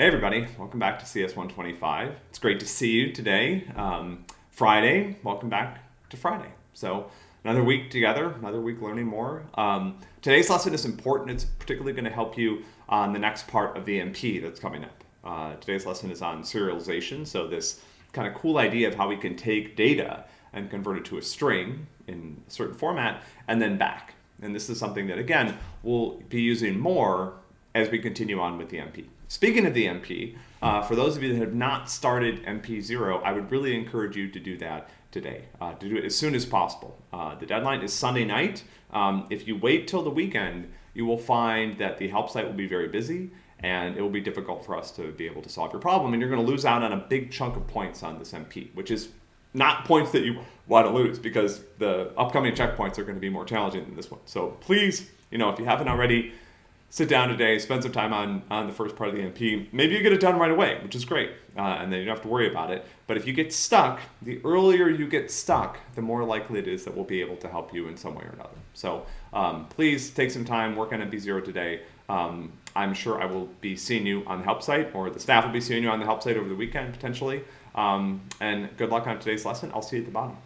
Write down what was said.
Hey everybody, welcome back to CS125. It's great to see you today. Um, Friday, welcome back to Friday. So another week together, another week learning more. Um, today's lesson is important. It's particularly going to help you on the next part of the MP that's coming up. Uh, today's lesson is on serialization. So this kind of cool idea of how we can take data and convert it to a string in a certain format and then back. And this is something that, again, we'll be using more as we continue on with the MP. Speaking of the MP, uh, for those of you that have not started MP0, I would really encourage you to do that today, uh, to do it as soon as possible. Uh, the deadline is Sunday night. Um, if you wait till the weekend, you will find that the help site will be very busy and it will be difficult for us to be able to solve your problem and you're going to lose out on a big chunk of points on this MP, which is not points that you want to lose because the upcoming checkpoints are going to be more challenging than this one. So please, you know, if you haven't already, sit down today, spend some time on, on the first part of the MP. Maybe you get it done right away, which is great, uh, and then you don't have to worry about it. But if you get stuck, the earlier you get stuck, the more likely it is that we'll be able to help you in some way or another. So um, please take some time, work on MP0 today. Um, I'm sure I will be seeing you on the help site, or the staff will be seeing you on the help site over the weekend potentially. Um, and good luck on today's lesson. I'll see you at the bottom.